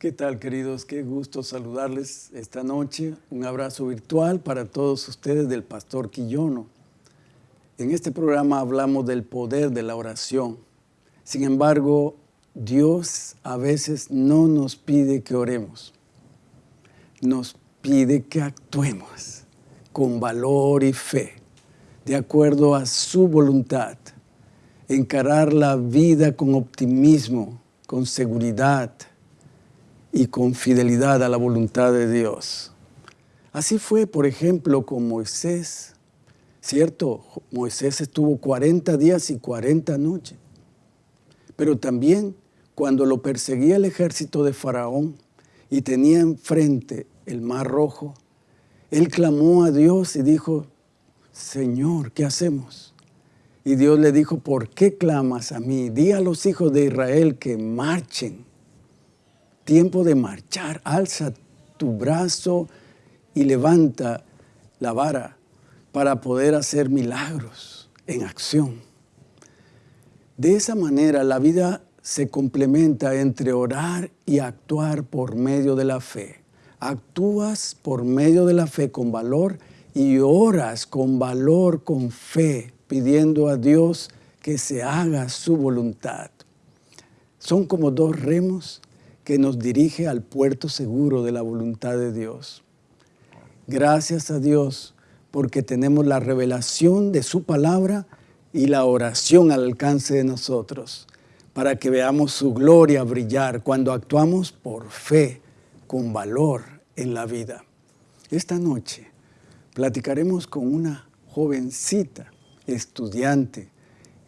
¿Qué tal, queridos? Qué gusto saludarles esta noche. Un abrazo virtual para todos ustedes del Pastor Quillono. En este programa hablamos del poder de la oración. Sin embargo, Dios a veces no nos pide que oremos. Nos pide que actuemos con valor y fe, de acuerdo a su voluntad. Encarar la vida con optimismo, con seguridad, y con fidelidad a la voluntad de Dios. Así fue, por ejemplo, con Moisés. Cierto, Moisés estuvo 40 días y 40 noches. Pero también cuando lo perseguía el ejército de Faraón y tenía enfrente el mar rojo, él clamó a Dios y dijo, Señor, ¿qué hacemos? Y Dios le dijo, ¿por qué clamas a mí? Di a los hijos de Israel que marchen tiempo de marchar, alza tu brazo y levanta la vara para poder hacer milagros en acción. De esa manera la vida se complementa entre orar y actuar por medio de la fe. Actúas por medio de la fe con valor y oras con valor, con fe, pidiendo a Dios que se haga su voluntad. Son como dos remos que nos dirige al puerto seguro de la voluntad de Dios. Gracias a Dios porque tenemos la revelación de su palabra y la oración al alcance de nosotros, para que veamos su gloria brillar cuando actuamos por fe, con valor en la vida. Esta noche platicaremos con una jovencita estudiante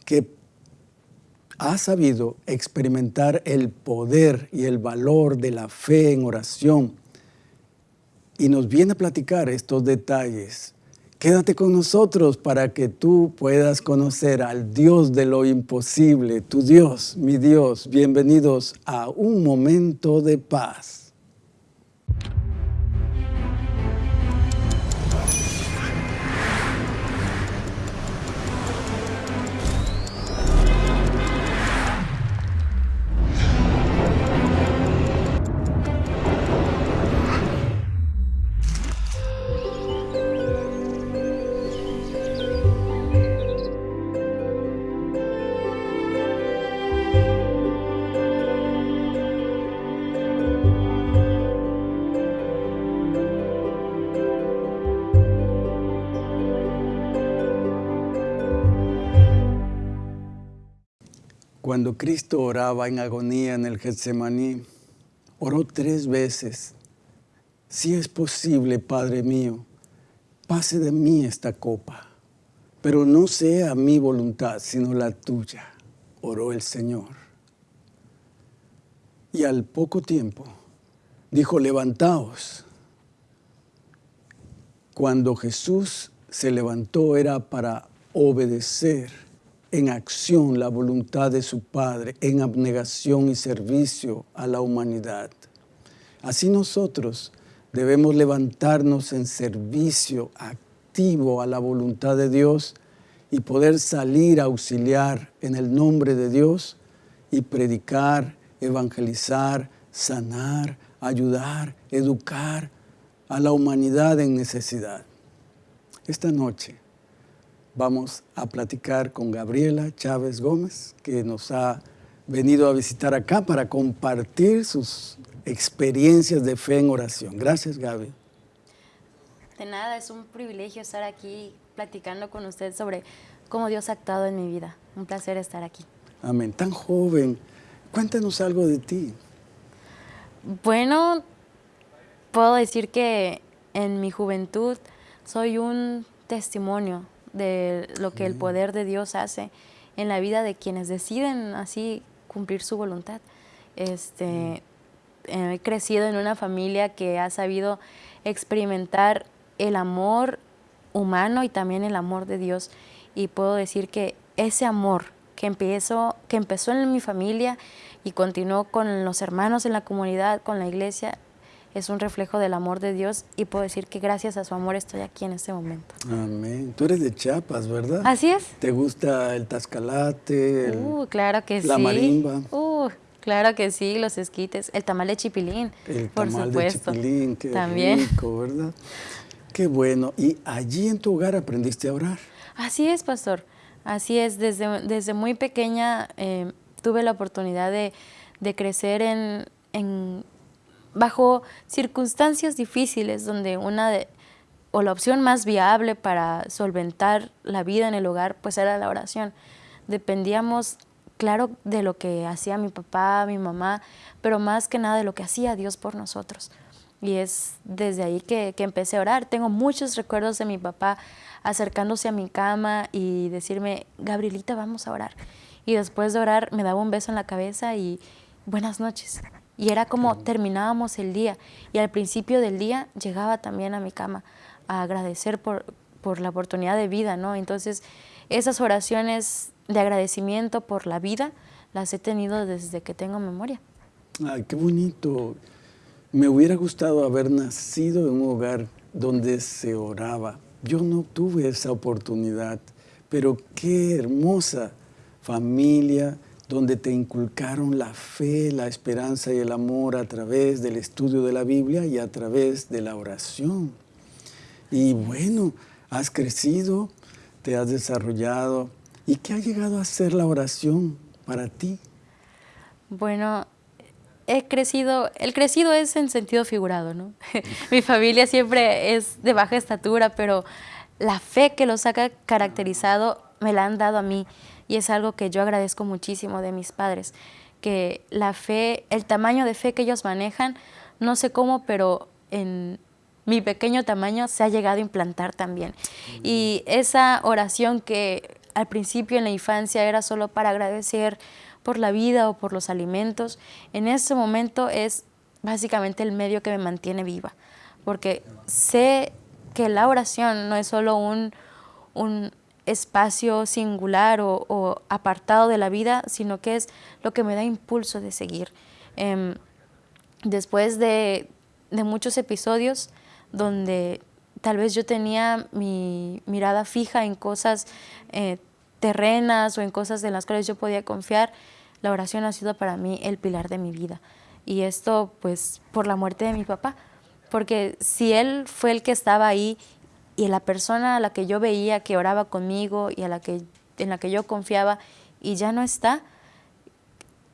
que ha sabido experimentar el poder y el valor de la fe en oración y nos viene a platicar estos detalles. Quédate con nosotros para que tú puedas conocer al Dios de lo imposible, tu Dios, mi Dios. Bienvenidos a un momento de paz. Cuando Cristo oraba en agonía en el Getsemaní, oró tres veces. Si es posible, Padre mío, pase de mí esta copa, pero no sea mi voluntad, sino la tuya, oró el Señor. Y al poco tiempo dijo, levantaos. Cuando Jesús se levantó era para obedecer en acción la voluntad de su Padre, en abnegación y servicio a la humanidad. Así nosotros debemos levantarnos en servicio activo a la voluntad de Dios y poder salir a auxiliar en el nombre de Dios y predicar, evangelizar, sanar, ayudar, educar a la humanidad en necesidad. Esta noche vamos a platicar con Gabriela Chávez Gómez, que nos ha venido a visitar acá para compartir sus experiencias de fe en oración. Gracias, Gaby. De nada, es un privilegio estar aquí platicando con usted sobre cómo Dios ha actuado en mi vida. Un placer estar aquí. Amén. Tan joven. Cuéntanos algo de ti. Bueno, puedo decir que en mi juventud soy un testimonio de lo que el poder de Dios hace en la vida de quienes deciden así cumplir su voluntad. Este, he crecido en una familia que ha sabido experimentar el amor humano y también el amor de Dios. Y puedo decir que ese amor que empezó, que empezó en mi familia y continuó con los hermanos en la comunidad, con la iglesia, es un reflejo del amor de Dios y puedo decir que gracias a su amor estoy aquí en este momento. Amén. Tú eres de Chiapas, ¿verdad? Así es. ¿Te gusta el tascalate? uh, claro que la sí. marimba. Uh, Claro que sí, los esquites, el tamal de chipilín, el por tamal supuesto. de chipilín, qué También. rico, ¿verdad? Qué bueno. ¿Y allí en tu hogar aprendiste a orar? Así es, pastor. Así es. Desde, desde muy pequeña eh, tuve la oportunidad de, de crecer en, en, bajo circunstancias difíciles donde una de, o la opción más viable para solventar la vida en el hogar pues era la oración. Dependíamos claro de lo que hacía mi papá, mi mamá, pero más que nada de lo que hacía Dios por nosotros. Y es desde ahí que, que, empecé a orar. Tengo muchos recuerdos de mi papá acercándose a mi cama y decirme, Gabrielita, vamos a orar. Y después de orar me daba un beso en la cabeza y buenas noches. Y era como terminábamos el día. Y al principio del día llegaba también a mi cama a agradecer por, por la oportunidad de vida, ¿no? Entonces, esas oraciones de agradecimiento por la vida las he tenido desde que tengo memoria. Ay, qué bonito. Me hubiera gustado haber nacido en un hogar donde se oraba. Yo no tuve esa oportunidad, pero qué hermosa familia donde te inculcaron la fe, la esperanza y el amor a través del estudio de la Biblia y a través de la oración. Y bueno, has crecido, te has desarrollado. ¿Y qué ha llegado a ser la oración para ti? Bueno, he crecido, el crecido es en sentido figurado, ¿no? Mi familia siempre es de baja estatura, pero la fe que los ha caracterizado me la han dado a mí y es algo que yo agradezco muchísimo de mis padres, que la fe, el tamaño de fe que ellos manejan, no sé cómo, pero en mi pequeño tamaño se ha llegado a implantar también. Y esa oración que al principio en la infancia era solo para agradecer por la vida o por los alimentos, en ese momento es básicamente el medio que me mantiene viva, porque sé que la oración no es solo un, un espacio singular o, apartado de la vida, sino que es lo que me da impulso de seguir. Eh, después de, de muchos episodios donde tal vez yo tenía mi mirada fija en cosas eh, terrenas o en cosas en las cuales yo podía confiar, la oración ha sido para mí el pilar de mi vida. Y esto pues por la muerte de mi papá, porque si él fue el que estaba ahí y la persona a la que yo veía que oraba conmigo y a la que, en la que yo confiaba y ya no está,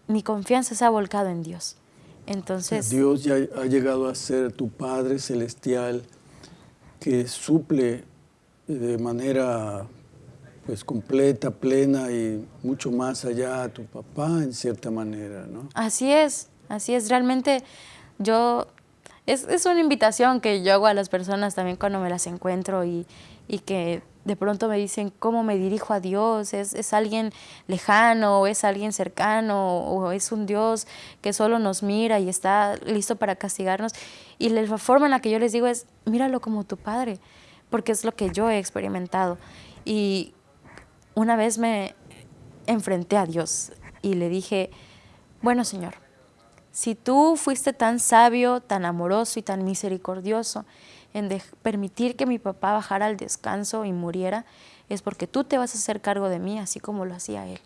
mi confianza se ha volcado en Dios. Entonces, Dios ya ha llegado a ser tu Padre Celestial que suple de manera pues completa, plena y mucho más allá a tu papá en cierta manera, ¿no? Así es, así es. Realmente yo, es, es una invitación que yo hago a las personas también cuando me las encuentro y, y que de pronto me dicen cómo me dirijo a Dios, ¿Es, es, alguien lejano, o es alguien cercano, o es un Dios que solo nos mira y está listo para castigarnos. Y la forma en la que yo les digo es, míralo como tu Padre, porque es lo que yo he experimentado. Y una vez me enfrenté a Dios y le dije, bueno Señor, si tú fuiste tan sabio, tan amoroso y tan misericordioso, en permitir que mi papá bajara al descanso y muriera, es porque tú te vas a hacer cargo de mí, así como lo hacía él.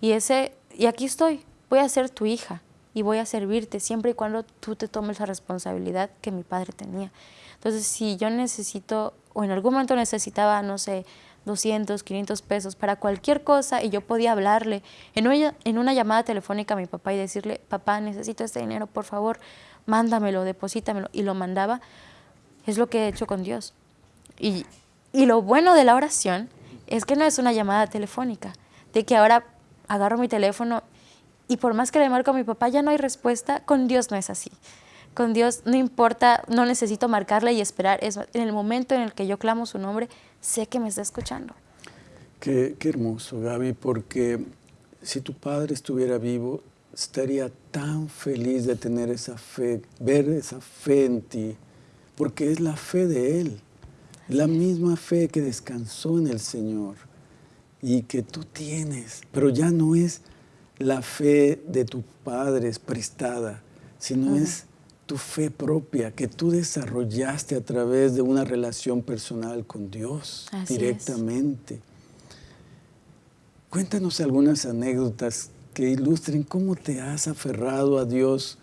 Y, ese, y aquí estoy, voy a ser tu hija y voy a servirte siempre y cuando tú te tomes la responsabilidad que mi padre tenía. Entonces, si yo necesito, o en algún momento necesitaba, no sé, 200, 500 pesos para cualquier cosa y yo podía hablarle en una, en una llamada telefónica a mi papá y decirle, papá, necesito este dinero, por favor, mándamelo, deposítamelo, y lo mandaba, es lo que he hecho con Dios. Y, y lo bueno de la oración es que no es una llamada telefónica, de que ahora agarro mi teléfono y por más que le marco a mi papá ya no hay respuesta, con Dios no es así. Con Dios no importa, no necesito marcarle y esperar. Es, en el momento en el que yo clamo su nombre, sé que me está escuchando. Qué, qué hermoso, Gaby, porque si tu padre estuviera vivo, estaría tan feliz de tener esa fe, ver esa fe en ti, porque es la fe de Él, la misma fe que descansó en el Señor y que tú tienes, pero ya no es la fe de tus padres prestada, sino uh -huh. es tu fe propia que tú desarrollaste a través de una relación personal con Dios Así directamente. Es. Cuéntanos algunas anécdotas que ilustren cómo te has aferrado a Dios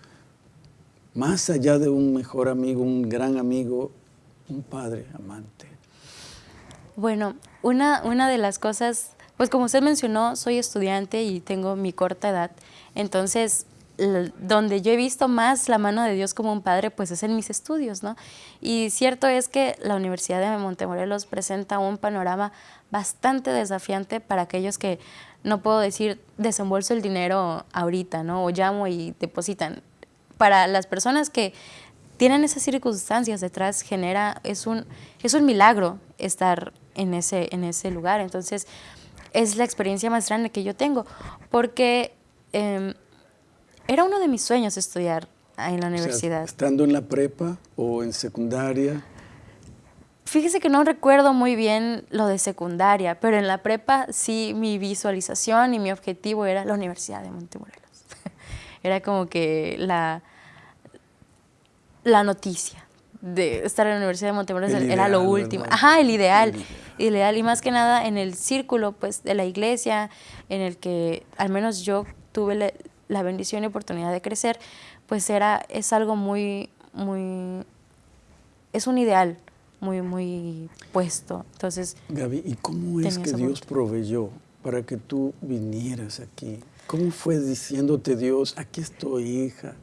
más allá de un mejor amigo, un gran amigo, un padre amante. Bueno, una, una de las cosas, pues como usted mencionó, soy estudiante y tengo mi corta edad, entonces donde yo he visto más la mano de Dios como un padre, pues es en mis estudios, ¿no? Y cierto es que la Universidad de Montemorelos presenta un panorama bastante desafiante para aquellos que no puedo decir desembolso el dinero ahorita, ¿no? O llamo y depositan. Para las personas que tienen esas circunstancias detrás, genera, es un, es un milagro estar en ese, en ese lugar. Entonces, es la experiencia más grande que yo tengo, porque em, era uno de mis sueños estudiar en la universidad. estando en la prepa o en secundaria. Fíjese que no recuerdo muy bien lo de secundaria, pero en la prepa sí mi visualización y mi objetivo era la Universidad de Montemorelos. era como que la, la noticia de estar en la Universidad de Montemorelos era lo último. Ajá, el ideal, el ideal. Y más que nada en el círculo pues, de la iglesia, en el que al menos yo tuve la bendición y oportunidad de crecer, pues era, es algo muy, muy, es un ideal muy, muy puesto. Entonces, Gaby, ¿y cómo es que Dios proveyó para que tú vinieras aquí? ¿Cómo fue diciéndote Dios, aquí estoy, hija?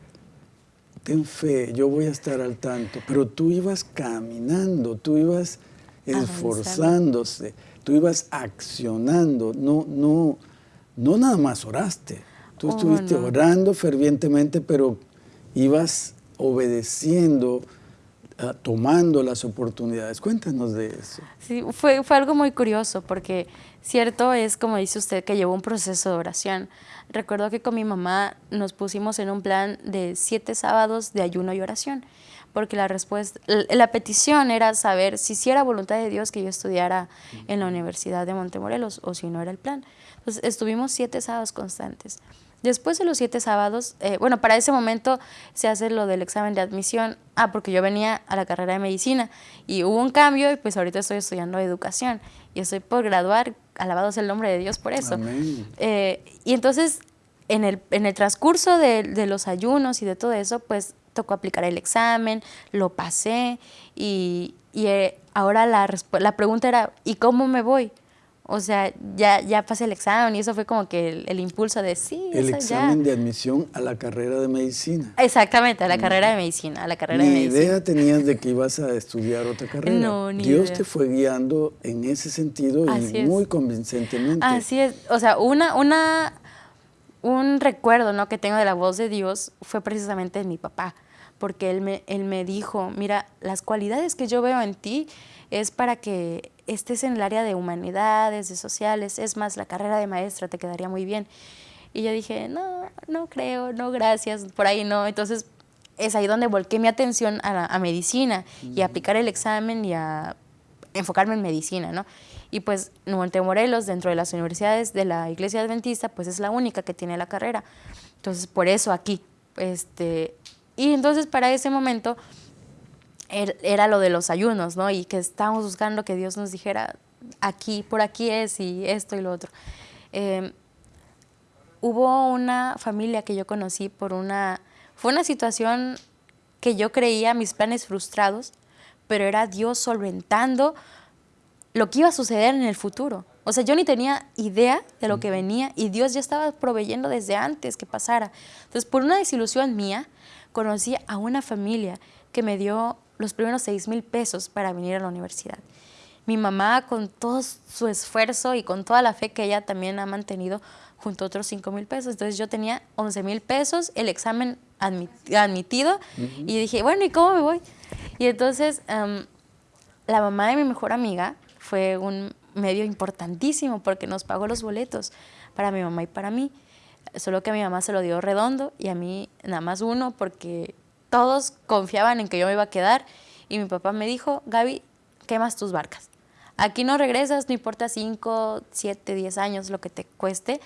Ten fe, yo voy a estar al tanto. Pero tú ibas caminando, tú ibas esforzándose, tú ibas accionando, no, no, no nada más oraste. Tú oh, estuviste orando fervientemente, pero ibas obedeciendo, ah, tomando las oportunidades. Cuéntanos de eso. Sí, fue, fue algo muy curioso porque cierto es, como dice usted, que llevó un proceso de oración. Recuerdo que con mi mamá nos pusimos en un plan de siete sábados de ayuno y oración porque la respuesta, la petición era saber si sí era voluntad de Dios que yo estudiara en la Universidad de Montemorelos o si no era el plan. Entonces estuvimos siete sábados constantes. Después de los siete sábados, eh, bueno, para ese momento se hace lo del examen de admisión, ah, porque yo venía a la carrera de medicina y hubo un cambio y pues ahorita estoy estudiando educación y estoy por graduar, alabado sea el nombre de Dios por eso. Eh, y entonces, en el, en el transcurso de, de, los ayunos y de todo eso, pues tocó aplicar el examen, lo pasé y, y eh, ahora la, la pregunta era, ¿y cómo me voy? O sea, ya, ya pasé el examen y eso fue como que el, impulso de sí. El examen de admisión a la carrera de medicina. Exactamente, a la carrera de medicina, a la carrera ni de medicina. idea tenías de que ibas a estudiar otra carrera. No, ni Dios te fue guiando en ese sentido y muy convincentemente. Así es, o sea, una, una, un recuerdo ¿no? que tengo de la voz de Dios fue precisamente de mi papá, porque él me, él me dijo, mira, las cualidades que yo veo en ti es para que estés en el área de humanidades, de sociales, es más, la carrera de maestra te quedaría muy bien. Y yo dije, no, no creo, no, gracias, por ahí no. Entonces, es ahí donde volqué mi atención a, medicina y a aplicar el examen y a enfocarme en medicina, ¿no? Y pues Montemorelos, dentro de las universidades de la Iglesia Adventista, pues es la única que tiene la carrera. Entonces, por eso aquí. Este, y entonces, para ese momento, era lo de los ayunos, ¿no? Y que estábamos buscando que Dios nos dijera, aquí, por aquí es, y esto y lo otro. Em, hubo una familia que yo conocí por una, fue una situación que yo creía mis planes frustrados, pero era Dios solventando lo que iba a suceder en el futuro. O sea, yo ni tenía idea de lo que venía y Dios ya estaba proveyendo desde antes que pasara. Entonces, por una desilusión mía, conocí a una familia que me dio los primeros 6 mil pesos para venir a la universidad. Mi mamá, con todo su esfuerzo y con toda la fe que ella también ha mantenido, junto a otros 5 mil pesos. Entonces yo tenía 11 mil pesos, el examen admitido, y dije, bueno, ¿y cómo me voy? Y entonces la mamá de mi mejor amiga fue un medio importantísimo porque nos pagó los boletos para mi mamá y para mí. Solo que a mi mamá se lo dio redondo y a mí nada más uno porque todos confiaban en que yo me iba a quedar y mi papá me dijo, Gaby, quemas tus barcas. Aquí no regresas, no importa 5, 7, 10 años lo que te cueste,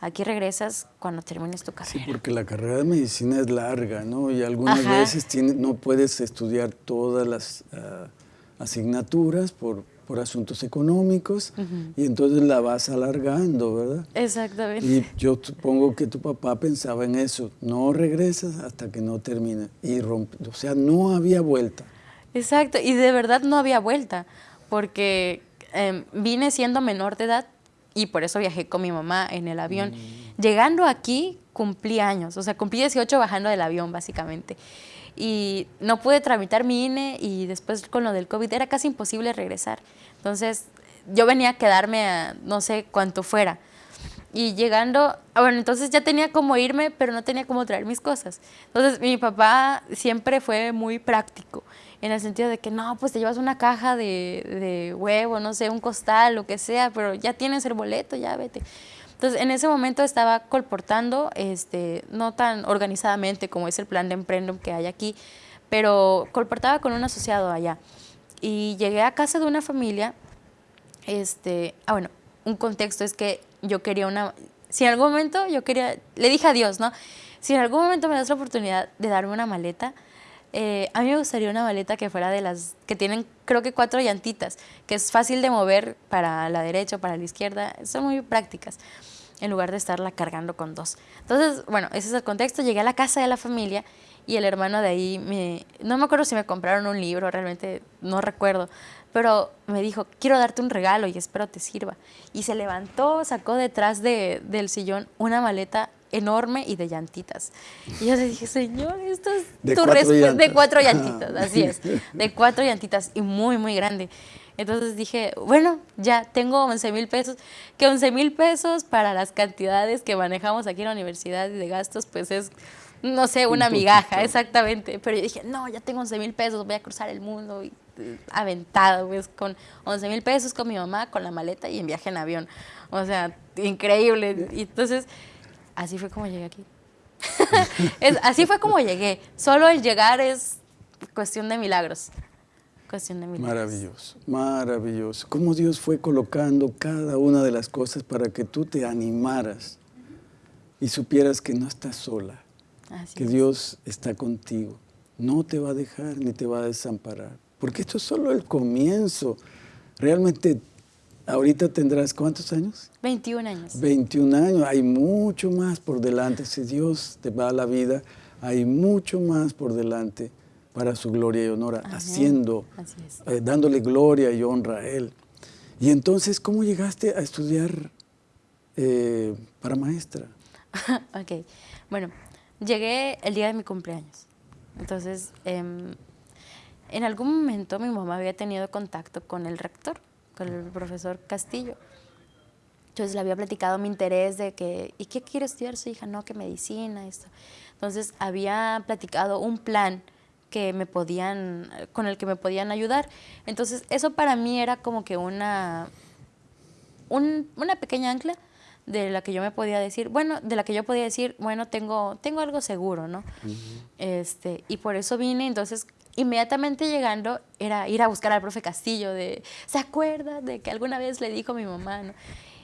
aquí regresas cuando termines tu carrera. Sí, porque la carrera de medicina es larga, ¿no? Y algunas veces no puedes estudiar todas las ah, asignaturas por, por asuntos económicos y entonces la vas alargando, ¿verdad? Exactamente. Y yo supongo que tu papá pensaba en eso, no regresas hasta que no termine. Y rompe, o sea, no había vuelta. Exacto, y de verdad no había vuelta, porque em, vine siendo menor de edad y por eso viajé con mi mamá en el avión. Mm. Llegando aquí cumplí años, o sea, cumplí 18 bajando del avión básicamente y no pude tramitar mi INE y después con lo del COVID era casi imposible regresar. Entonces yo venía a quedarme a no sé cuánto fuera. Y llegando, ah, bueno, entonces ya tenía como irme, pero no tenía cómo traer mis cosas. Entonces mi papá siempre fue muy práctico, en el sentido de que no, pues te llevas una caja de, de huevo, no sé, un costal, lo que sea, pero ya tienes el boleto, ya vete. Entonces, en ese momento estaba colportando, este, no tan organizadamente como es el plan de Emprendum que hay aquí, pero colportaba con un asociado allá. Y llegué a casa de una familia, este, ah, bueno, un contexto es que yo quería una, si en algún momento yo quería, le dije a Dios, ¿no? Si en algún momento me das la oportunidad de darme una maleta, eh, a mí me gustaría una maleta que fuera de las que tienen, creo que cuatro llantitas, que es fácil de mover para la derecha o para la izquierda, son muy prácticas, en lugar de estarla cargando con dos. Entonces, bueno, ese es el contexto. Llegué a la casa de la familia y el hermano de ahí, me, no me acuerdo si me compraron un libro, realmente no recuerdo, pero me dijo, quiero darte un regalo y espero te sirva. Y se levantó, sacó detrás de, del sillón una maleta enorme y de llantitas. Y yo le dije, señor, esto es de tu respuesta. De cuatro llantitas, así es. De cuatro llantitas y muy, muy grande. Entonces dije, bueno, ya tengo 11 mil pesos, que 11 mil pesos para las cantidades que manejamos aquí en la universidad y de gastos, pues es, no sé, una migaja, exactamente. Pero yo dije, no, ya tengo 11 mil pesos, voy a cruzar el mundo y eh, aventado, pues con 11 mil pesos con mi mamá, con la maleta y en viaje en avión. O sea, increíble. Y entonces así fue como llegué aquí. así fue como llegué. Solo el llegar es cuestión de milagros. Cuestión de milagros. Maravilloso, maravilloso. Cómo Dios fue colocando cada una de las cosas para que tú te animaras y supieras que no estás sola, que Dios está contigo. No te va a dejar ni te va a desamparar. Porque esto es solo el comienzo. Realmente Ahorita tendrás cuántos años? 21 años. 21 años. Hay mucho más por delante. Si Dios te va a la vida, hay mucho más por delante para su gloria y honor, haciendo, eh, dándole gloria y honra a Él. Y entonces, ¿cómo llegaste a estudiar eh, para maestra? ok, bueno, llegué el día de mi cumpleaños. Entonces, em, en algún momento mi mamá había tenido contacto con el rector el profesor Castillo. Entonces le había platicado mi interés de que, ¿y qué quiere estudiar su hija? No, que medicina, esto. Entonces había platicado un plan que me podían, con el que me podían ayudar. Entonces eso para mí era como que una, una pequeña ancla de la que yo me podía decir, bueno, de la que yo podía decir, bueno, tengo, tengo algo seguro, ¿no? este, y por eso vine, entonces inmediatamente llegando era ir a buscar al profe Castillo de, ¿se acuerda de que alguna vez le dijo a mi mamá? ¿no?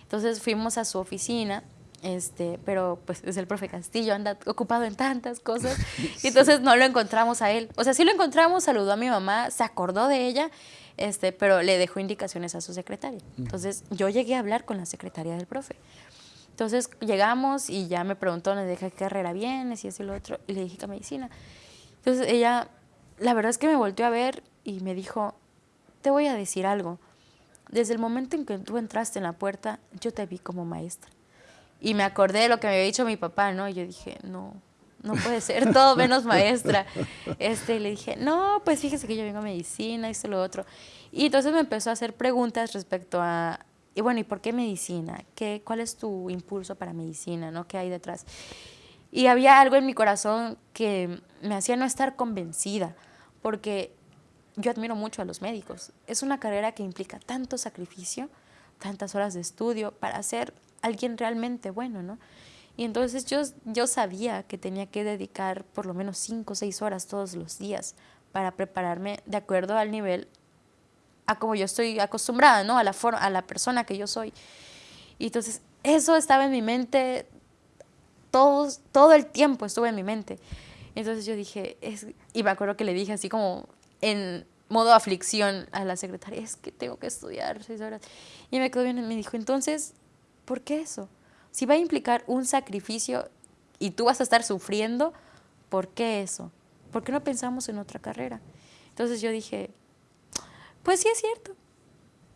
Entonces fuimos a su oficina, este, pero pues es el profe Castillo, anda ocupado en tantas cosas, y entonces no lo encontramos a él. O sea, sí lo encontramos, saludó a mi mamá, se acordó de ella, este, pero le dejó indicaciones a su secretaria. Entonces yo llegué a hablar con la secretaria del profe. Entonces llegamos y ya me preguntó, ¿le dije qué carrera vienes? Y eso y lo otro, y le dije que medicina. Entonces ella la verdad es que me volteó a ver y me dijo, te voy a decir algo. Desde el momento en que tú entraste en la puerta, yo te vi como maestra. Y me acordé de lo que me había dicho mi papá, ¿no? Y yo dije, no, no puede ser, todo menos maestra. Este, le dije, no, pues fíjese que yo vengo a medicina, esto, lo otro. Y entonces me empezó a hacer preguntas respecto a, y bueno, ¿y por qué medicina? ¿Qué, ¿Cuál es tu impulso para medicina? ¿no? ¿Qué hay detrás? Y había algo en mi corazón que me hacía no estar convencida porque yo admiro mucho a los médicos. Es una carrera que implica tanto sacrificio, tantas horas de estudio para ser alguien realmente bueno, ¿no? Y entonces yo, yo sabía que tenía que dedicar por lo menos cinco o seis horas todos los días para prepararme de acuerdo al nivel, a como yo estoy acostumbrada, ¿no? A la, forma, a la persona que yo soy. Y entonces eso estaba en mi mente, todos, todo el tiempo estuvo en mi mente. Entonces yo dije, es, y me acuerdo que le dije así como en, modo aflicción a la secretaria, es que tengo que estudiar seis horas. Y me quedó bien y me dijo, entonces, ¿por qué eso? Si va a implicar un sacrificio y tú vas a estar sufriendo, ¿por qué eso? ¿Por qué no pensamos en otra carrera? Entonces yo dije, pues sí es cierto.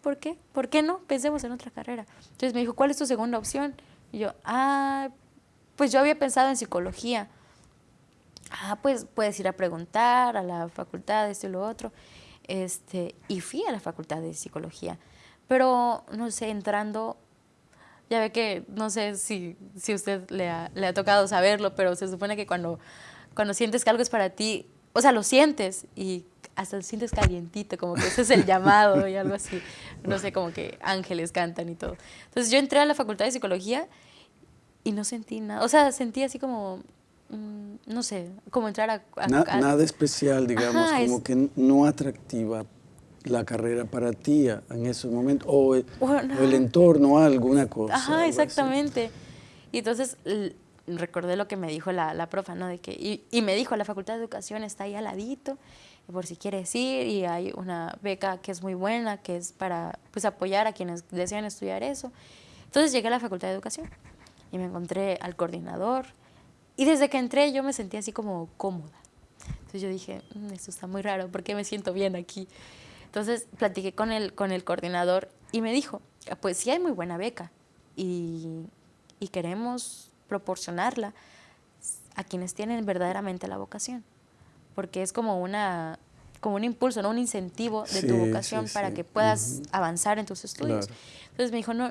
¿Por qué? ¿Por qué no? Pensemos en otra carrera. Entonces me dijo, ¿cuál es tu segunda opción? Y yo, ah, pues yo había pensado en psicología. Ah, pues puedes ir a preguntar a la facultad, esto y lo otro. Este, y fui a la facultad de psicología. Pero, no sé, entrando, ya ve que, no sé si, si usted le ha, le ha tocado saberlo, pero se supone que cuando, cuando sientes que algo es para ti, o sea, lo sientes y hasta lo sientes calientito, como que ese es el llamado y algo así. No sé, como que ángeles cantan y todo. Entonces yo entré a la facultad de psicología y no sentí nada. O sea, sentí así como, mm, no sé, como entrar a... nada especial, digamos, como que no atractiva la carrera para ti en ese momento, o, el entorno, alguna cosa. Ajá, exactamente. Y entonces recordé lo que me dijo la, la profa, ¿no? De que, y, y, me dijo, la Facultad de Educación está ahí al ladito, por si quieres ir, y hay una beca que es muy buena, que es para pues, apoyar a quienes desean estudiar eso. Entonces llegué a la Facultad de Educación y me encontré al coordinador, y desde que entré yo me sentí así como cómoda. Entonces yo dije, mm, esto está muy raro, ¿por qué me siento bien aquí? Entonces platiqué con el, con el coordinador y me dijo, pues sí hay muy buena beca y, y queremos proporcionarla a quienes tienen verdaderamente la vocación, porque es como una como un impulso, ¿no? un incentivo de tu vocación para que puedas avanzar en tus estudios. Entonces me dijo, no,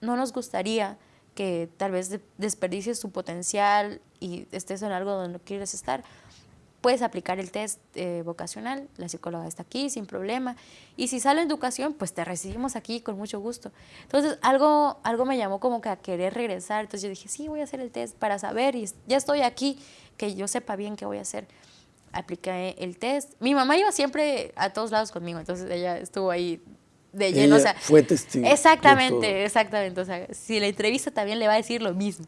no nos gustaría que tal vez desperdicies tu potencial y estés en algo donde no quieres estar, puedes aplicar el test eh, vocacional, la psicóloga está aquí sin problema, y si sale educación, pues te recibimos aquí con mucho gusto. Entonces, algo, algo me llamó como que a querer regresar, entonces yo dije, sí, voy a hacer el test para saber, y ya estoy aquí, que yo sepa bien qué voy a hacer. Apliqué el test. Mi mamá iba siempre a todos lados conmigo, entonces ella estuvo ahí de lleno. o sea, fue testigo. Exactamente, exactamente. O sea, si la entrevista también le va a decir lo mismo.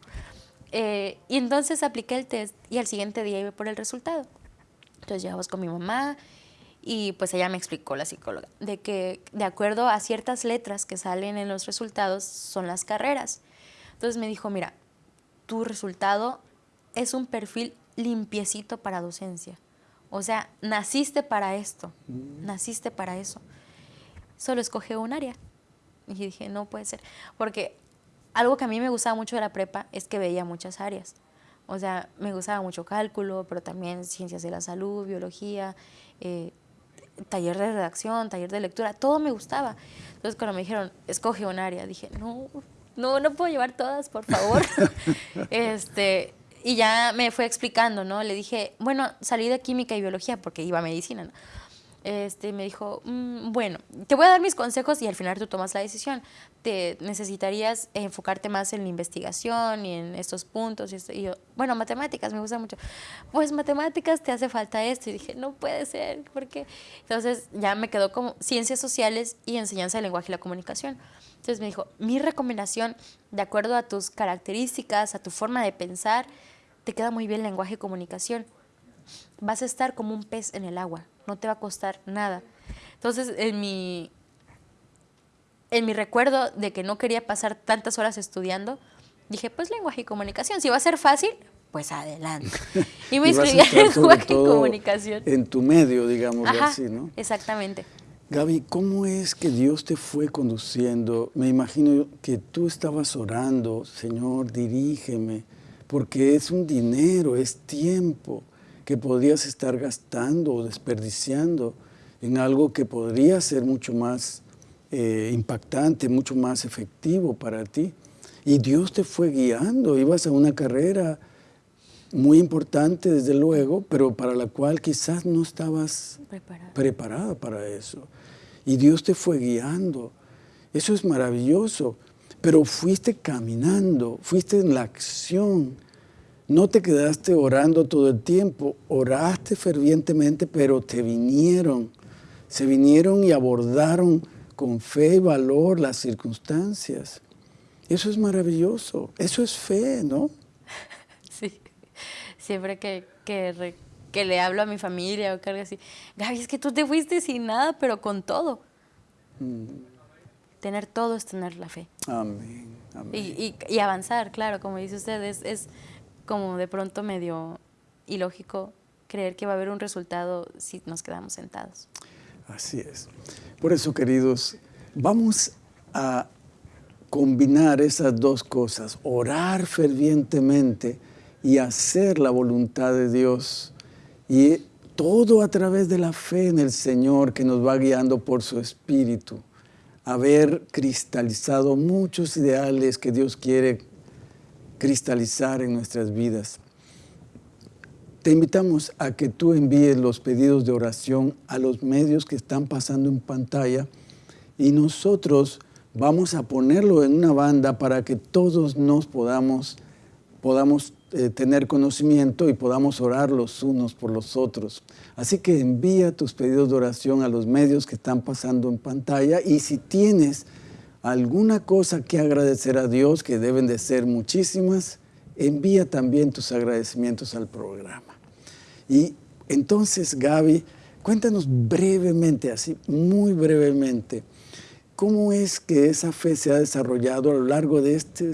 Eh, y entonces apliqué el test y al siguiente día iba por el resultado. Entonces llegamos con mi mamá y pues ella me explicó, la psicóloga, de que de acuerdo a ciertas letras que salen en los resultados son las carreras. Entonces me dijo, mira, tu resultado es un perfil limpiecito para docencia. O sea, naciste para esto, mm. naciste para eso. Solo escoge un área. Y dije, no puede ser. Porque algo que a mí me gustaba mucho de la prepa es que veía muchas áreas. O sea, me gustaba mucho cálculo, pero también ciencias de la salud, biología, eh, taller de redacción, taller de lectura, todo me gustaba. Entonces cuando me dijeron, escoge un área, dije, no, no, no puedo llevar todas, por favor. este, y ya me fue explicando, ¿no? Le dije, bueno, salí de química y biología porque iba a medicina, ¿no? Este, me dijo, mm, bueno, te voy a dar mis consejos y al final tú tomas la decisión. Te necesitarías enfocarte más en la investigación y en estos puntos. Y, yo, bueno, matemáticas, me gusta mucho. Pues matemáticas te hace falta esto. Y dije, no puede ser, ¿por qué? Entonces ya me quedó como ciencias sociales y enseñanza del lenguaje y la comunicación. Entonces me dijo, mi recomendación, de acuerdo a tus características, a tu forma de pensar, te queda muy bien lenguaje y comunicación. Vas a estar como un pez en el agua no te va a costar nada. Entonces, en mi, en mi recuerdo de que no quería pasar tantas horas estudiando, dije, pues lenguaje y comunicación, si va a ser fácil, pues adelante. Y me inscribí en lenguaje y comunicación. En tu medio, digamos así, ¿no? Exactamente. Gaby, ¿cómo es que Dios te fue conduciendo? Me imagino que tú estabas orando, Señor, dirígeme, porque es un dinero, es tiempo que podrías estar gastando o desperdiciando en algo que podría ser mucho más eh, impactante, mucho más efectivo para ti. Y Dios te fue guiando, ibas a una carrera muy importante desde luego, pero para la cual quizás no estabas preparada para eso. Y Dios te fue guiando. Eso es maravilloso, pero fuiste caminando, fuiste en la acción, no te quedaste orando todo el tiempo, oraste fervientemente, pero te vinieron, se vinieron y abordaron con fe y valor las circunstancias. Eso es maravilloso, eso es fe, ¿no? Sí, siempre que, que que le hablo a mi familia o que algo así. Gaby, es que tú te fuiste sin nada, pero con todo. Mm. Tener todo es tener la fe. Amén. Y, y, avanzar, claro, como dice usted, es, es como de pronto medio ilógico creer que va a haber un resultado si nos quedamos sentados. Así es. Por eso, queridos, vamos a combinar esas dos cosas, orar fervientemente y hacer la voluntad de Dios. Y todo a través de la fe en el Señor que nos va guiando por su Espíritu. Haber cristalizado muchos ideales que Dios quiere cristalizar en nuestras vidas. Te invitamos a que tú envíes los pedidos de oración a los medios que están pasando en pantalla y nosotros vamos a ponerlo en una banda para que todos nos podamos, podamos eh, tener conocimiento y podamos orar los unos por los otros. Así que envía tus pedidos de oración a los medios que están pasando en pantalla y si tienes alguna cosa que agradecer a Dios, que deben de ser muchísimas, envía también tus agradecimientos al programa. Y entonces, Gaby, cuéntanos brevemente, así, muy brevemente, ¿cómo es que esa fe se ha desarrollado a lo largo de este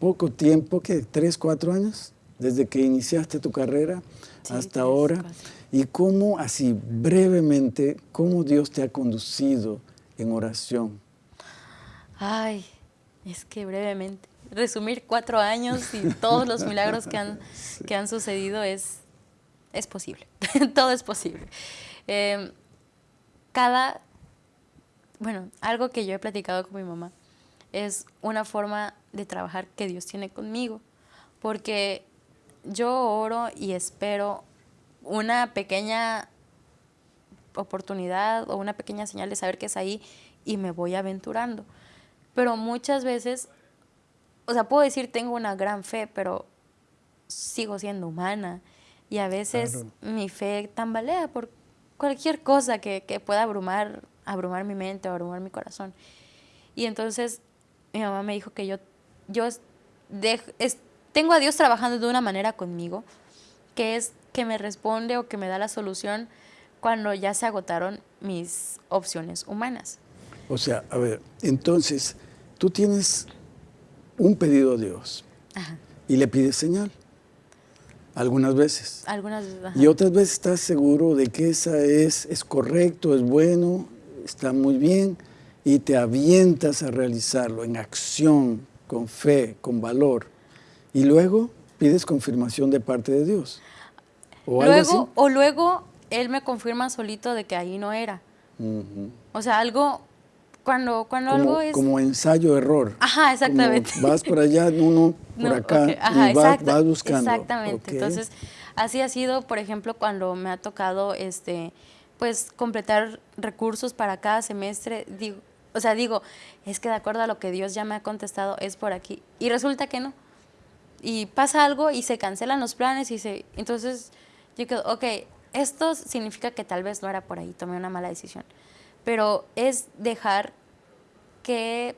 poco tiempo, que tres, cuatro años, desde que iniciaste tu carrera hasta ahora? Y cómo, así brevemente, cómo Dios te ha conducido en oración. Ay, es que brevemente. Resumir cuatro años y todos los milagros que han, que han sucedido es es posible, todo es posible. Em, cada, bueno, algo que yo he platicado con mi mamá es una forma de trabajar que Dios tiene conmigo, porque yo oro y espero una pequeña oportunidad o una pequeña señal de saber que es ahí y me voy aventurando. Pero muchas veces, o sea, puedo decir tengo una gran fe, pero sigo siendo humana y a veces mi fe tambalea por cualquier cosa que, que, pueda abrumar, abrumar mi mente o abrumar mi corazón. Y entonces mi mamá me dijo que yo, yo tengo a Dios trabajando de una manera conmigo, que es que me responde o que me da la solución cuando ya se agotaron mis opciones humanas. O sea, a ver, entonces tú tienes un pedido a Dios y le pides señal. Algunas veces. Algunas Y otras veces estás seguro de que esa es, es correcto, es bueno, está muy bien y te avientas a realizarlo en acción, con fe, con valor. Y luego pides confirmación de parte de Dios. ¿O luego, O luego Él me confirma solito de que ahí no era. O sea, algo cuando, cuando como, algo es... Como ensayo-error. Ajá, exactamente. vas por allá, uno por acá, y vas, buscando. Exactamente. Entonces, así ha sido, por ejemplo, cuando me ha tocado, este, pues, completar recursos para cada semestre, digo, o sea, digo, es que de acuerdo a lo que Dios ya me ha contestado, es por aquí. Y resulta que no. Y pasa algo y se cancelan los planes y se... Entonces, yo quedo, ok, esto significa que tal vez no era por ahí, tomé una mala decisión pero es dejar que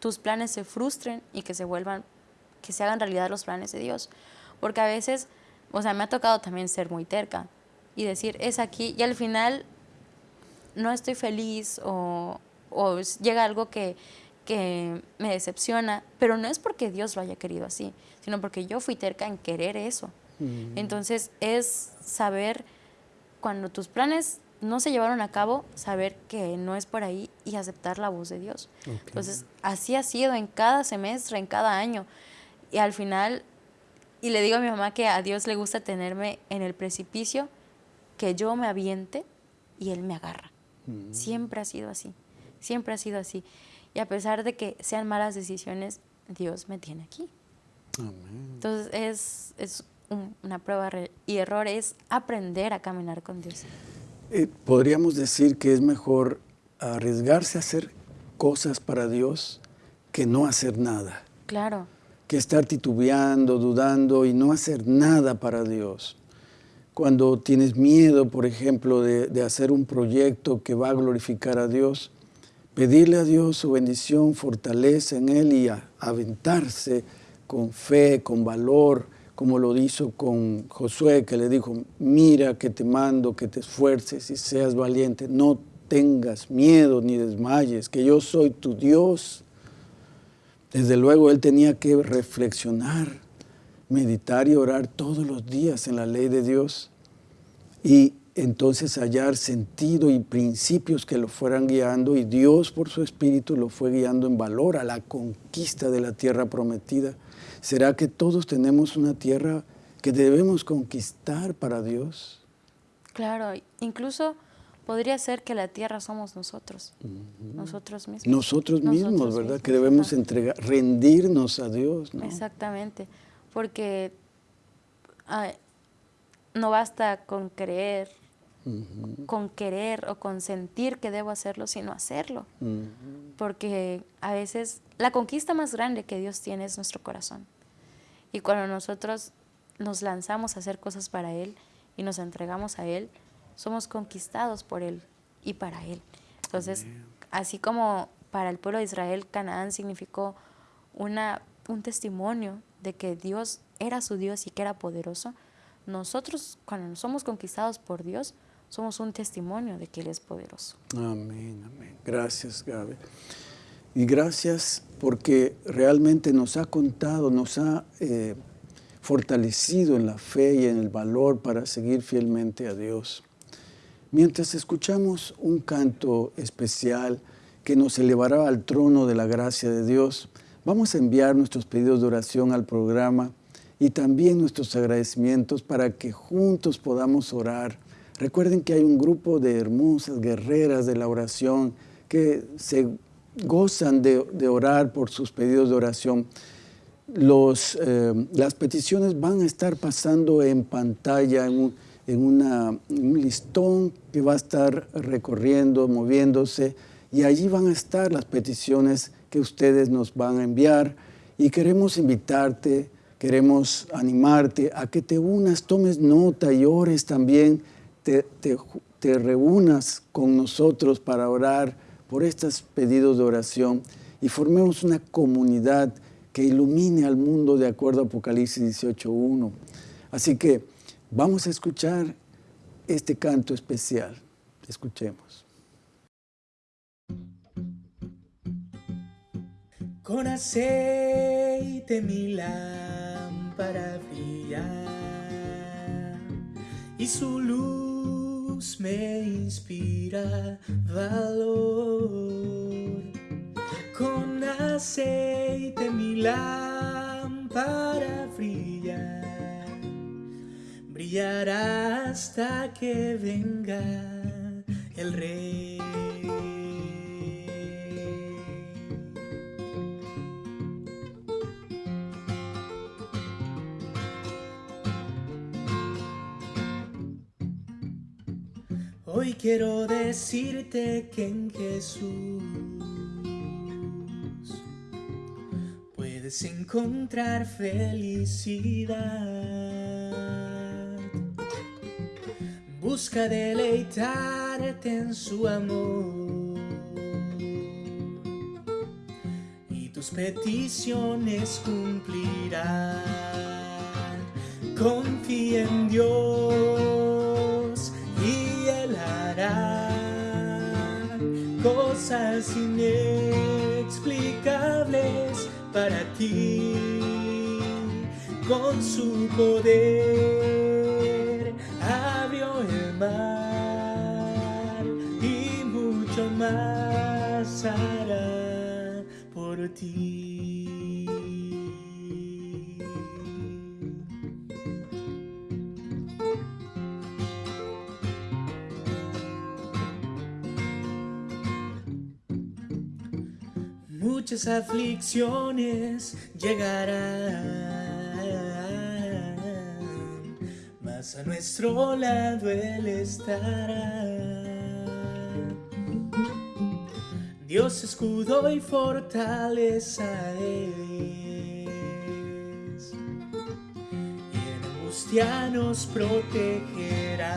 tus planes se frustren y que se vuelvan, que se hagan realidad los planes de Dios. Porque a veces, o sea, me ha tocado también ser muy terca y decir, es aquí, y al final no estoy feliz o, llega algo que, me decepciona, pero no es porque Dios lo haya querido así, sino porque yo fui terca en querer eso. Mm. Entonces es saber cuando tus planes no se llevaron a cabo, saber que no es por ahí y aceptar la voz de Dios. Entonces, así ha sido en cada semestre, en cada año. Y al final, y le digo a mi mamá que a Dios le gusta tenerme en el precipicio, que yo me aviente y Él me agarra. Mm. Siempre ha sido así, siempre ha sido así. Y a pesar de que sean malas decisiones, Dios me tiene aquí. Entonces, es, es una prueba y error, es aprender a caminar con Dios. Eh, podríamos decir que es mejor arriesgarse a hacer cosas para Dios que no hacer nada. Claro. Que estar titubeando, dudando y no hacer nada para Dios. Cuando tienes miedo, por ejemplo, de, hacer un proyecto que va a glorificar a Dios, pedirle a Dios su bendición, fortaleza en Él y aventarse con fe, con valor, como lo hizo con Josué, que le dijo, mira que te mando, que te esfuerces y seas valiente, no tengas miedo ni desmayes, que yo soy tu Dios. Desde luego él tenía que reflexionar, meditar y orar todos los días en la ley de Dios y entonces hallar sentido y principios que lo fueran guiando y Dios por su espíritu lo fue guiando en valor a la conquista de la tierra prometida. ¿Será que todos tenemos una tierra que debemos conquistar para Dios? Claro, incluso podría ser que la tierra somos nosotros, nosotros mismos. Nosotros mismos, ¿verdad? que debemos entregar, rendirnos a Dios. ¿no? Exactamente, porque no basta con creer, con querer o con sentir que debo hacerlo, sino hacerlo. Porque a veces la conquista más grande que Dios tiene es nuestro corazón. Y cuando nosotros nos lanzamos a hacer cosas para Él y nos entregamos a Él, somos conquistados por Él y para Él. Entonces, así como para el pueblo de Israel, Canaán significó una, un testimonio de que Dios era su Dios y que era poderoso, nosotros cuando somos conquistados por Dios, somos un testimonio de que Él es poderoso. Amén, amén. Gracias, Gaby. Y gracias porque realmente nos ha contado, nos ha eh, fortalecido en la fe y en el valor para seguir fielmente a Dios. Mientras escuchamos un canto especial que nos elevará al trono de la gracia de Dios, vamos a enviar nuestros pedidos de oración al programa y también nuestros agradecimientos para que juntos podamos orar. Recuerden que hay un grupo de hermosas guerreras de la oración que se gozan de, orar por sus pedidos de oración. Eh, las peticiones van a estar pasando en pantalla, en un, en un listón que va a estar recorriendo, moviéndose, y allí van a estar las peticiones que ustedes nos van a enviar. Y queremos invitarte, queremos animarte a que te unas, tomes nota y ores también, te, reúnas con nosotros para orar por estos pedidos de oración y formemos una comunidad que ilumine al mundo de acuerdo a Apocalipsis 18.1. Así que Vamos a escuchar este canto especial. Escuchemos. Con aceite mi lámpara brilla y su luz me inspira valor. Con aceite mi lámpara brilla brillará hasta que venga el rey. Hoy quiero decirte que en Jesús puedes encontrar felicidad. Busca deleitarte en su amor y tus peticiones cumplirán. Confía en Dios cosas inexplicables para ti con su poder y mucho más hará por ti. Muchas aflicciones llegarán a nuestro lado Él estará. Dios escudo y fortaleza es, y en angustia nos protegerá.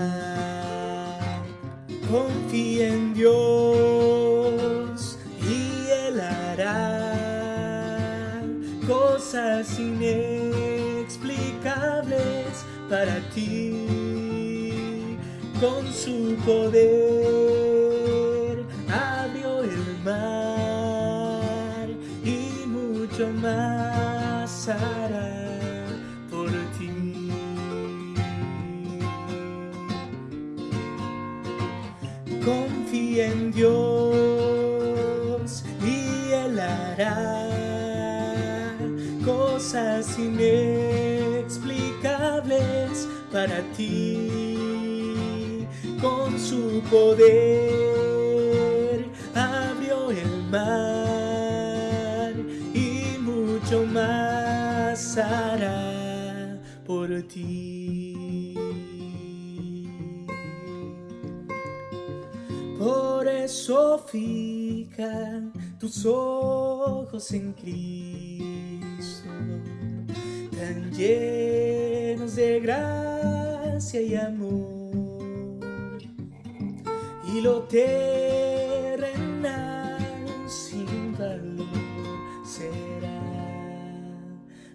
Confía en Dios cosas inexplicables para ti. Con su poder abrió el mar y mucho más poder abrió el mar y mucho más hará por ti. Por eso fijan tus ojos en Cristo, tan llenos de gracia y amor. Y lo terrenal sin valor será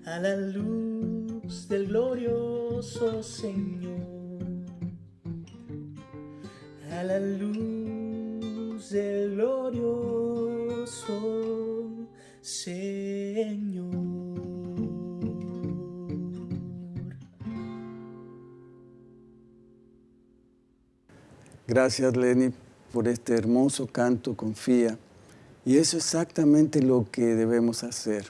a la luz del glorioso Señor a la luz del glorioso Señor. Gracias, Lenny, por este hermoso canto, confía. Y eso es exactamente lo que debemos hacer.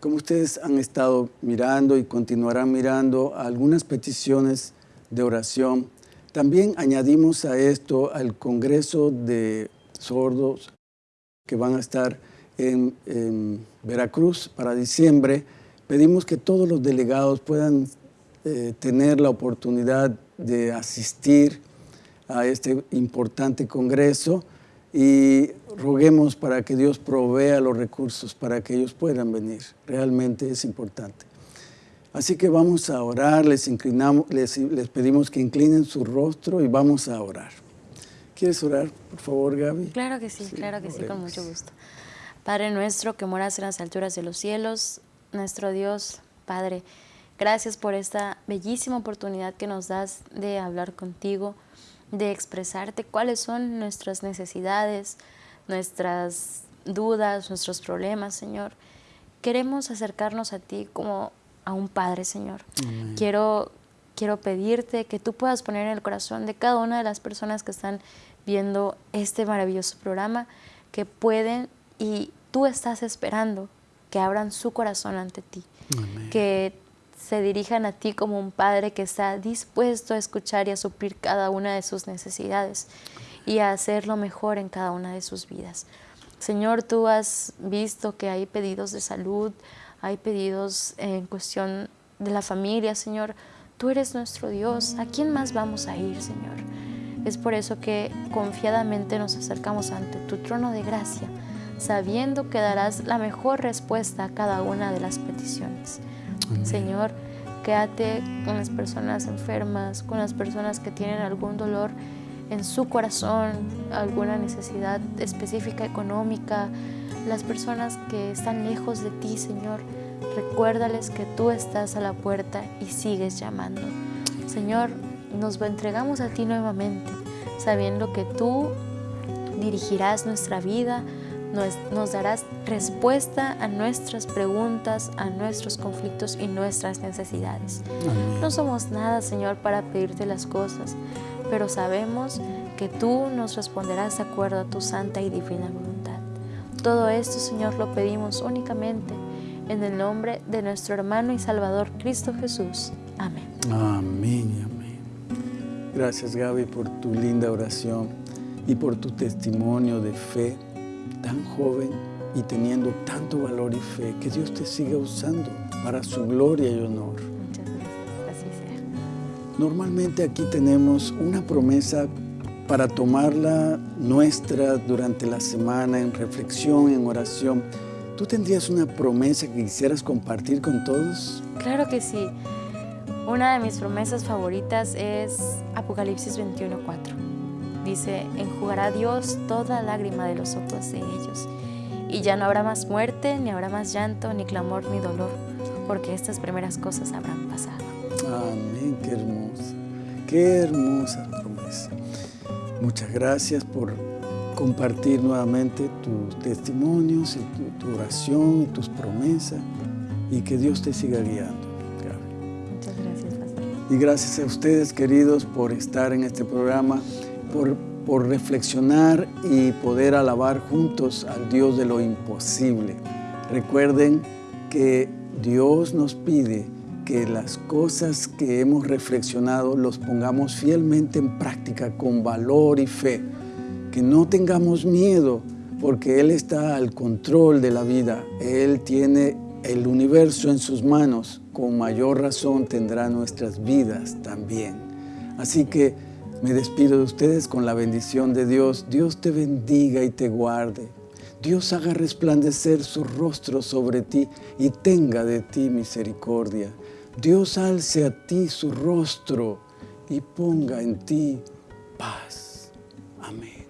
Como ustedes han estado mirando y continuarán mirando algunas peticiones de oración, también añadimos a esto al Congreso de Sordos que van a estar en, Veracruz para diciembre. Pedimos que todos los delegados puedan eh, tener la oportunidad de asistir a este importante congreso y roguemos para que Dios provea los recursos para que ellos puedan venir. Realmente es importante. Así que vamos a orar, les, inclinamos, les, les pedimos que inclinen su rostro y vamos a orar. ¿Quieres orar, por favor, Gaby? Claro que sí, Sí, claro que sí, con mucho gusto. Padre nuestro que moras en las alturas de los cielos, nuestro Dios, Padre, gracias por esta bellísima oportunidad que nos das de hablar contigo, de expresarte cuáles son nuestras necesidades, nuestras dudas, nuestros problemas, Señor. Queremos acercarnos a ti como a un Padre, Señor. Quiero, quiero pedirte que tú puedas poner en el corazón de cada una de las personas que están viendo este maravilloso programa, que pueden y tú estás esperando que abran su corazón ante ti, Amén. que se dirijan a ti como un padre que está dispuesto a escuchar y a suplir cada una de sus necesidades y a hacer lo mejor en cada una de sus vidas. Señor, tú has visto que hay pedidos de salud, hay pedidos en cuestión de la familia, Señor. Tú eres nuestro Dios. ¿A quién más vamos a ir, Señor? Es por eso que confiadamente nos acercamos ante tu trono de gracia, sabiendo que darás la mejor respuesta a cada una de las peticiones. Señor, quédate con las personas enfermas, con las personas que tienen algún dolor en su corazón, alguna necesidad específica económica, las personas que están lejos de ti, Señor. Recuérdales que tú estás a la puerta y sigues llamando. Señor, nos entregamos a ti nuevamente, sabiendo que tú dirigirás nuestra vida, nos, nos, darás respuesta a nuestras preguntas, a nuestros conflictos y nuestras necesidades. Amén. No somos nada, Señor, para pedirte las cosas, pero sabemos que tú nos responderás de acuerdo a tu santa y divina voluntad. Todo esto, Señor, lo pedimos únicamente en el nombre de nuestro hermano y Salvador Cristo Jesús. Amén. Amén y amén. Gracias Gaby por tu linda oración y por tu testimonio de fe tan joven y teniendo tanto valor y fe. Que Dios te siga usando para su gloria y honor. Muchas gracias. Así sea. Normalmente aquí tenemos una promesa para tomarla nuestra durante la semana en reflexión, en oración. ¿Tú tendrías una promesa que quisieras compartir con todos? Claro que sí. Una de mis promesas favoritas es Apocalipsis 21:4. Dice, enjugará Dios toda lágrima de los ojos de ellos, y ya no habrá más muerte, ni habrá más llanto, ni clamor, ni dolor, porque estas primeras cosas habrán pasado. Amén, qué hermosa, qué hermosa promesa. Muchas gracias por compartir nuevamente tus testimonios, y tu, tu oración y tus promesas y que Dios te siga guiando. Muchas gracias, pastor. Y gracias a ustedes, queridos, por estar en este programa, por, reflexionar y poder alabar juntos al Dios de lo imposible. Recuerden que Dios nos pide que las cosas que hemos reflexionado los pongamos fielmente en práctica con valor y fe. Que no tengamos miedo porque Él está al control de la vida. Él tiene el universo en sus manos. Con mayor razón tendrá nuestras vidas también. Así que me despido de ustedes con la bendición de Dios. Dios te bendiga y te guarde. Dios haga resplandecer su rostro sobre ti y tenga de ti misericordia. Dios alce a ti su rostro y ponga en ti paz. Amén.